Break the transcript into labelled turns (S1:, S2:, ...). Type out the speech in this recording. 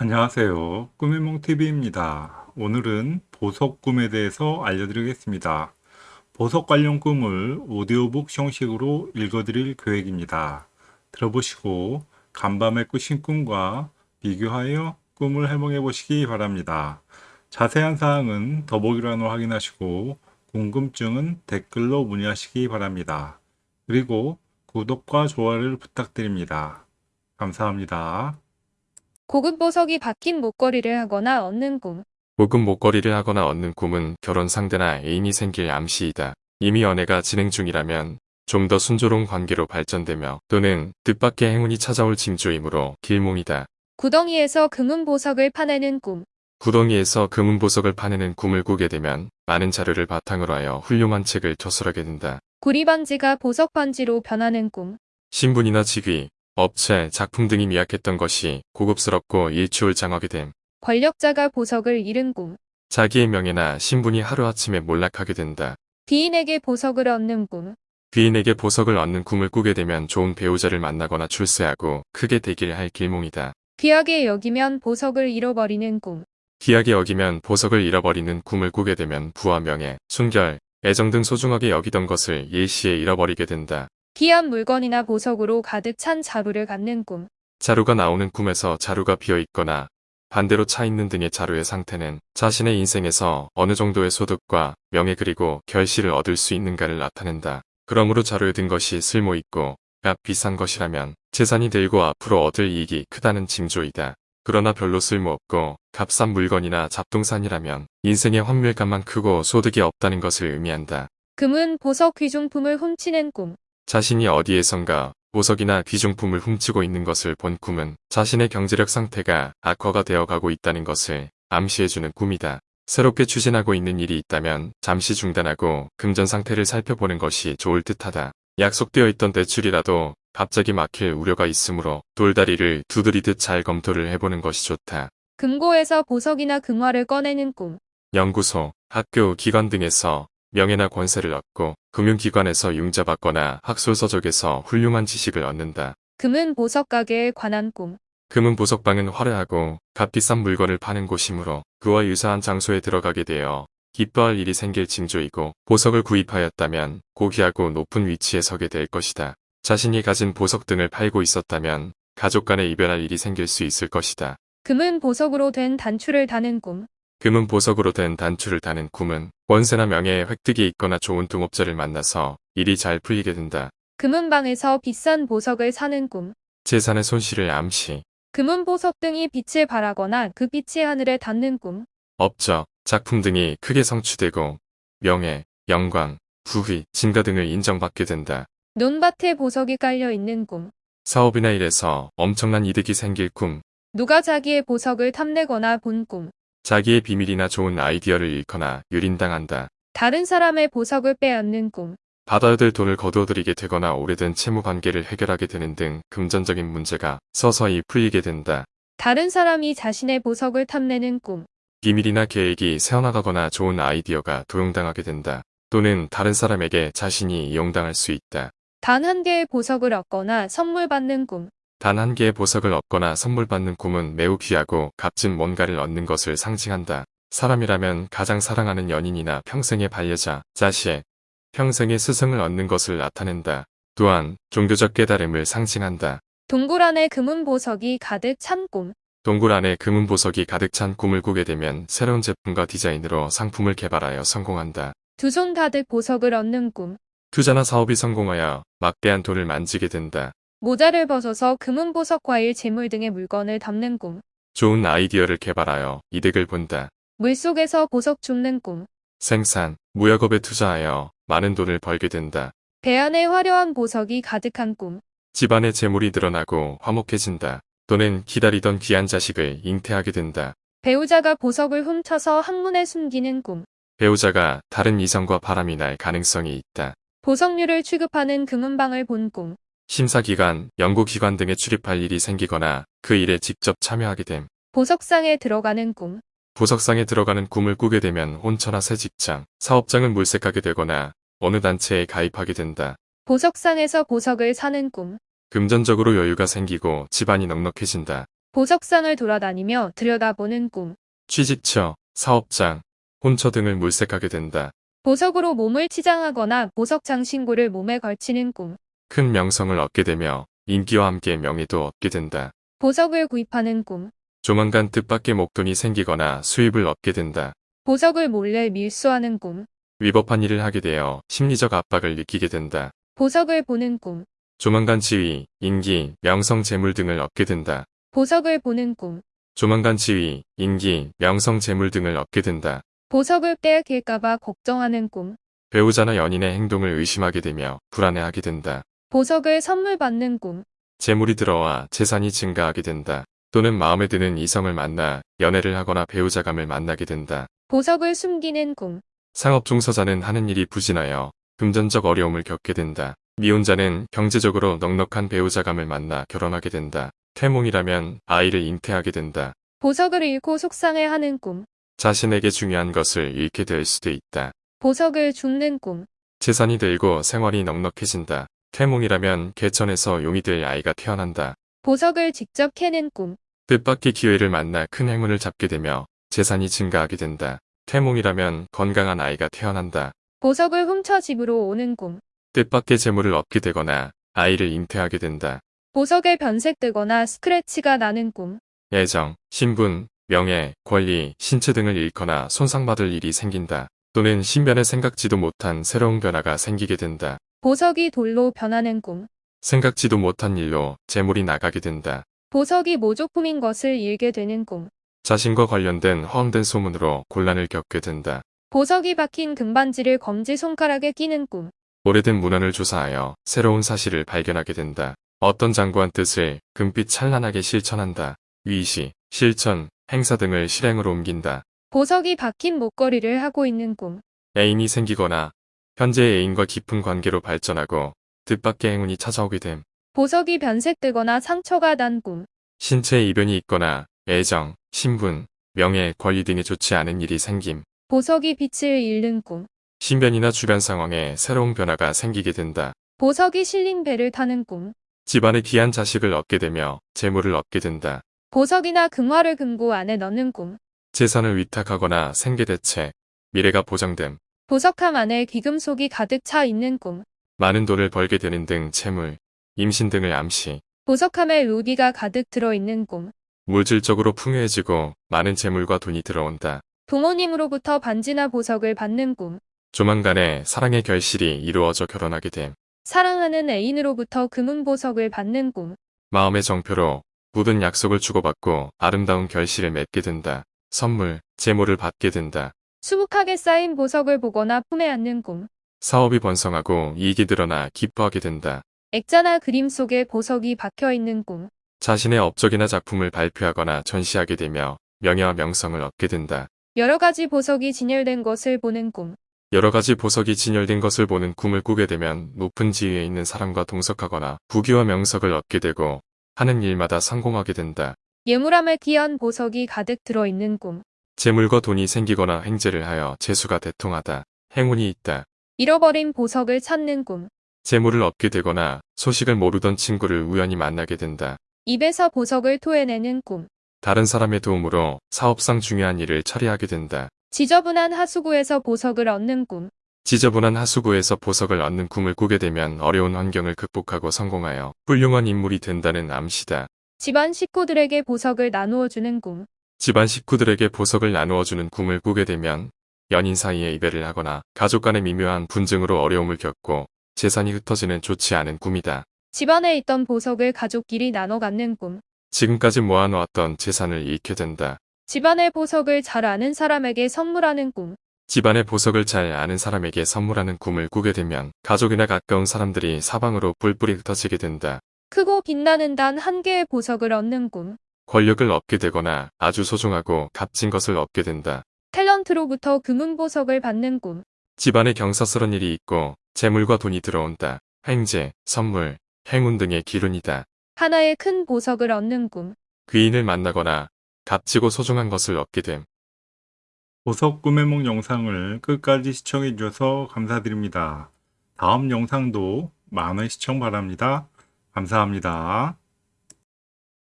S1: 안녕하세요. 꿈의몽TV입니다. 오늘은 보석 꿈에 대해서 알려드리겠습니다. 보석 관련 꿈을 오디오북 형식으로 읽어드릴 계획입니다. 들어보시고 간밤에 꾸신 꿈과 비교하여 꿈을 해몽해 보시기 바랍니다. 자세한 사항은 더보기란으로 확인하시고 궁금증은 댓글로 문의하시기 바랍니다. 그리고 구독과 좋아요를 부탁드립니다. 감사합니다.
S2: 고급 보석이 박힌 목걸이를 하거나 얻는 꿈.
S3: 고급 목걸이를 하거나 얻는 꿈은 결혼 상대나 애인이 생길 암시이다. 이미 연애가 진행 중이라면 좀 더 순조로운 관계로 발전되며 또는 뜻밖의 행운이 찾아올 징조이므로 길몽이다.
S2: 구덩이에서 금은 보석을 파내는 꿈.
S3: 구덩이에서 금은 보석을 파내는 꿈을 꾸게 되면 많은 자료를 바탕으로 하여 훌륭한 책을 저술하게 된다.
S2: 구리 반지가 보석 반지로 변하는 꿈.
S3: 신분이나 직위, 업체, 작품 등이 미약했던 것이 고급스럽고 일취월 장하게 됨.
S2: 권력자가 보석을 잃은 꿈.
S3: 자기의 명예나 신분이 하루아침에 몰락하게 된다.
S2: 귀인에게 보석을 얻는 꿈.
S3: 귀인에게 보석을 얻는 꿈을 꾸게 되면 좋은 배우자를 만나거나 출세하고 크게 되길 할 길몽이다.
S2: 귀하게 여기면 보석을 잃어버리는 꿈.
S3: 귀하게 여기면 보석을 잃어버리는 꿈을 꾸게 되면 부와 명예, 순결, 애정 등 소중하게 여기던 것을 일시에 잃어버리게 된다.
S2: 귀한 물건이나 보석으로 가득 찬 자루를 갖는 꿈.
S3: 자루가 나오는 꿈에서 자루가 비어 있거나 반대로 차 있는 등의 자루의 상태는 자신의 인생에서 어느 정도의 소득과 명예 그리고 결실을 얻을 수 있는가를 나타낸다. 그러므로 자루에 든 것이 쓸모 있고 값 비싼 것이라면 재산이 들고 앞으로 얻을 이익이 크다는 징조이다. 그러나 별로 쓸모없고 값싼 물건이나 잡동산이라면 인생의 환멸감만 크고 소득이 없다는 것을 의미한다.
S2: 금은 보석 귀중품을 훔치는 꿈.
S3: 자신이 어디에선가 보석이나 귀중품을 훔치고 있는 것을 본 꿈은 자신의 경제력 상태가 악화가 되어가고 있다는 것을 암시해주는 꿈이다. 새롭게 추진하고 있는 일이 있다면 잠시 중단하고 금전 상태를 살펴보는 것이 좋을 듯하다. 약속되어 있던 대출이라도 갑자기 막힐 우려가 있으므로 돌다리를 두드리듯 잘 검토를 해보는 것이 좋다.
S2: 금고에서 보석이나 금화를 꺼내는 꿈.
S3: 연구소, 학교, 기관 등에서 명예나 권세를 얻고 금융기관에서 융자받거나 학술서적에서 훌륭한 지식을 얻는다.
S2: 금은 보석 가게에 관한 꿈.
S3: 금은 보석방은 화려하고 값비싼 물건을 파는 곳이므로 그와 유사한 장소에 들어가게 되어 기뻐할 일이 생길 징조이고 보석을 구입하였다면 고귀하고 높은 위치에 서게 될 것이다. 자신이 가진 보석 등을 팔고 있었다면 가족 간에 이별할 일이 생길 수 있을 것이다.
S2: 금은 보석으로 된 단추를 다는 꿈.
S3: 금은 보석으로 된 단추를 다는 꿈은 원세나 명예의 획득이 있거나 좋은 동업자를 만나서 일이 잘 풀리게 된다.
S2: 금은 방에서 비싼 보석을 사는 꿈.
S3: 재산의 손실을 암시,
S2: 금은 보석 등이 빛을 발하거나 그 빛이 하늘에 닿는 꿈.
S3: 업적, 작품 등이 크게 성취되고 명예, 영광, 부귀, 진가 등을 인정받게 된다.
S2: 논밭에 보석이 깔려 있는 꿈.
S3: 사업이나 일에서 엄청난 이득이 생길 꿈,
S2: 누가 자기의 보석을 탐내거나 본 꿈.
S3: 자기의 비밀이나 좋은 아이디어를 잃거나 유린당한다.
S2: 다른 사람의 보석을 빼앗는 꿈.
S3: 받아야 될 돈을 거두어들이게 되거나 오래된 채무 관계를 해결하게 되는 등 금전적인 문제가 서서히 풀리게 된다.
S2: 다른 사람이 자신의 보석을 탐내는 꿈.
S3: 비밀이나 계획이 새어나가거나 좋은 아이디어가 도용당하게 된다. 또는 다른 사람에게 자신이 이용당할 수 있다.
S2: 단 한 개의 보석을 얻거나 선물 받는 꿈.
S3: 단 한 개의 보석을 얻거나 선물 받는 꿈은 매우 귀하고 값진 뭔가를 얻는 것을 상징한다. 사람이라면 가장 사랑하는 연인이나 평생의 반려자, 자식, 평생의 스승을 얻는 것을 나타낸다. 또한 종교적 깨달음을 상징한다.
S2: 동굴 안에 금은 보석이 가득 찬 꿈.
S3: 동굴 안에 금은 보석이 가득 찬 꿈을 꾸게 되면 새로운 제품과 디자인으로 상품을 개발하여 성공한다.
S2: 두 손 가득 보석을 얻는 꿈.
S3: 투자나 사업이 성공하여 막대한 돈을 만지게 된다.
S2: 모자를 벗어서 금은 보석 과일 재물 등의 물건을 담는 꿈.
S3: 좋은 아이디어를 개발하여 이득을 본다.
S2: 물속에서 보석 줍는 꿈.
S3: 생산, 무역업에 투자하여 많은 돈을 벌게 된다.
S2: 배 안에 화려한 보석이 가득한 꿈.
S3: 집안의 재물이 늘어나고 화목해진다. 또는 기다리던 귀한 자식을 잉태하게 된다.
S2: 배우자가 보석을 훔쳐서 항문에 숨기는 꿈.
S3: 배우자가 다른 이성과 바람이 날 가능성이 있다.
S2: 보석류를 취급하는 금은방을 본 꿈.
S3: 심사기관, 연구기관 등에 출입할 일이 생기거나 그 일에 직접 참여하게 됨.
S2: 보석상에 들어가는 꿈.
S3: 보석상에 들어가는 꿈을 꾸게 되면 혼처나 새 직장, 사업장을 물색하게 되거나 어느 단체에 가입하게 된다.
S2: 보석상에서 보석을 사는 꿈.
S3: 금전적으로 여유가 생기고 집안이 넉넉해진다.
S2: 보석상을 돌아다니며 들여다보는 꿈.
S3: 취직처, 사업장, 혼처 등을 물색하게 된다.
S2: 보석으로 몸을 치장하거나 보석 장신구를 몸에 걸치는 꿈.
S3: 큰 명성을 얻게 되며 인기와 함께 명예도 얻게 된다.
S2: 보석을 구입하는 꿈.
S3: 조만간 뜻밖의 목돈이 생기거나 수입을 얻게 된다.
S2: 보석을 몰래 밀수하는 꿈.
S3: 위법한 일을 하게 되어 심리적 압박을 느끼게 된다.
S2: 보석을 보는 꿈.
S3: 조만간 지위, 인기, 명성, 재물 등을 얻게 된다.
S2: 보석을 보는 꿈.
S3: 조만간 지위, 인기, 명성, 재물 등을 얻게 된다.
S2: 보석을 빼앗길까봐 걱정하는 꿈.
S3: 배우자나 연인의 행동을 의심하게 되며 불안해하게 된다.
S2: 보석을 선물 받는 꿈.
S3: 재물이 들어와 재산이 증가하게 된다. 또는 마음에 드는 이성을 만나 연애를 하거나 배우자감을 만나게 된다.
S2: 보석을 숨기는 꿈.
S3: 상업 종사자는 하는 일이 부진하여 금전적 어려움을 겪게 된다. 미혼자는 경제적으로 넉넉한 배우자감을 만나 결혼하게 된다. 태몽이라면 아이를 잉태하게 된다.
S2: 보석을 잃고 속상해하는 꿈.
S3: 자신에게 중요한 것을 잃게 될 수도 있다.
S2: 보석을 줍는 꿈.
S3: 재산이 들고 생활이 넉넉해진다. 태몽이라면 개천에서 용이 될 아이가 태어난다.
S2: 보석을 직접 캐는 꿈.
S3: 뜻밖의 기회를 만나 큰 행운을 잡게 되며 재산이 증가하게 된다. 태몽이라면 건강한 아이가 태어난다.
S2: 보석을 훔쳐 집으로 오는 꿈.
S3: 뜻밖의 재물을 얻게 되거나 아이를 잉태하게 된다.
S2: 보석에 변색되거나 스크래치가 나는 꿈.
S3: 애정, 신분, 명예, 권리, 신체 등을 잃거나 손상받을 일이 생긴다. 또는 신변에 생각지도 못한 새로운 변화가 생기게 된다.
S2: 보석이 돌로 변하는 꿈.
S3: 생각지도 못한 일로 재물이 나가게 된다.
S2: 보석이 모조품인 것을 잃게 되는 꿈.
S3: 자신과 관련된 허황된 소문으로 곤란을 겪게 된다.
S2: 보석이 박힌 금반지를 검지 손가락에 끼는 꿈.
S3: 오래된 문헌을 조사하여 새로운 사실을 발견하게 된다. 어떤 장구한 뜻을 금빛 찬란하게 실천한다. 위시, 실천, 행사 등을 실행으로 옮긴다.
S2: 보석이 박힌 목걸이를 하고 있는 꿈.
S3: 애인이 생기거나 현재의 애인과 깊은 관계로 발전하고 뜻밖의 행운이 찾아오게 됨.
S2: 보석이 변색되거나 상처가 난 꿈.
S3: 신체에 이변이 있거나 애정, 신분, 명예, 권리 등에 좋지 않은 일이 생김.
S2: 보석이 빛을 잃는 꿈.
S3: 신변이나 주변 상황에 새로운 변화가 생기게 된다.
S2: 보석이 실린 배를 타는 꿈.
S3: 집안에 귀한 자식을 얻게 되며 재물을 얻게 된다.
S2: 보석이나 금화를 금고 안에 넣는 꿈.
S3: 재산을 위탁하거나 생계대책, 미래가 보장됨.
S2: 보석함 안에 귀금속이 가득 차 있는 꿈.
S3: 많은 돈을 벌게 되는 등 채물, 임신 등을 암시.
S2: 보석함에 루비가 가득 들어있는 꿈.
S3: 물질적으로 풍요해지고 많은 재물과 돈이 들어온다.
S2: 부모님으로부터 반지나 보석을 받는 꿈.
S3: 조만간에 사랑의 결실이 이루어져 결혼하게 됨.
S2: 사랑하는 애인으로부터 금은 보석을 받는 꿈.
S3: 마음의 정표로 묻은 약속을 주고받고 아름다운 결실을 맺게 된다. 선물, 재물을 받게 된다.
S2: 수북하게 쌓인 보석을 보거나 품에 안는 꿈.
S3: 사업이 번성하고 이익이 드러나 기뻐하게 된다.
S2: 액자나 그림 속에 보석이 박혀 있는 꿈.
S3: 자신의 업적이나 작품을 발표하거나 전시하게 되며 명예와 명성을 얻게 된다.
S2: 여러 가지 보석이 진열된 것을 보는 꿈.
S3: 여러 가지 보석이 진열된 것을 보는 꿈을 꾸게 되면 높은 지위에 있는 사람과 동석하거나 부귀와 명석을 얻게 되고 하는 일마다 성공하게 된다.
S2: 예물함에 귀한 보석이 가득 들어있는 꿈.
S3: 재물과 돈이 생기거나 횡재를 하여 재수가 대통하다. 행운이 있다.
S2: 잃어버린 보석을 찾는 꿈.
S3: 재물을 얻게 되거나 소식을 모르던 친구를 우연히 만나게 된다.
S2: 입에서 보석을 토해내는 꿈.
S3: 다른 사람의 도움으로 사업상 중요한 일을 처리하게 된다.
S2: 지저분한 하수구에서 보석을 얻는 꿈.
S3: 지저분한 하수구에서 보석을 얻는 꿈을 꾸게 되면 어려운 환경을 극복하고 성공하여 훌륭한 인물이 된다는 암시다.
S2: 집안 식구들에게 보석을 나누어 주는 꿈.
S3: 집안 식구들에게 보석을 나누어주는 꿈을 꾸게 되면 연인 사이에 이별을 하거나 가족 간의 미묘한 분쟁으로 어려움을 겪고 재산이 흩어지는 좋지 않은 꿈이다.
S2: 집안에 있던 보석을 가족끼리 나눠 갖는 꿈.
S3: 지금까지 모아놓았던 재산을 잃게 된다.
S2: 집안의 보석을 잘 아는 사람에게 선물하는 꿈.
S3: 집안의 보석을 잘 아는 사람에게 선물하는 꿈을 꾸게 되면 가족이나 가까운 사람들이 사방으로 뿔뿔이 흩어지게 된다.
S2: 크고 빛나는 단 한 개의 보석을 얻는 꿈.
S3: 권력을 얻게 되거나 아주 소중하고 값진 것을 얻게 된다.
S2: 탤런트로부터 금은 보석을 받는 꿈.
S3: 집안에 경사스런 일이 있고 재물과 돈이 들어온다. 횡재, 선물, 행운 등의 기운이다.
S2: 하나의 큰 보석을 얻는 꿈.
S3: 귀인을 만나거나 값지고 소중한 것을 얻게 됨.
S1: 보석 꿈해몽 영상을 끝까지 시청해 주셔서 감사드립니다. 다음 영상도 많은 시청 바랍니다. 감사합니다.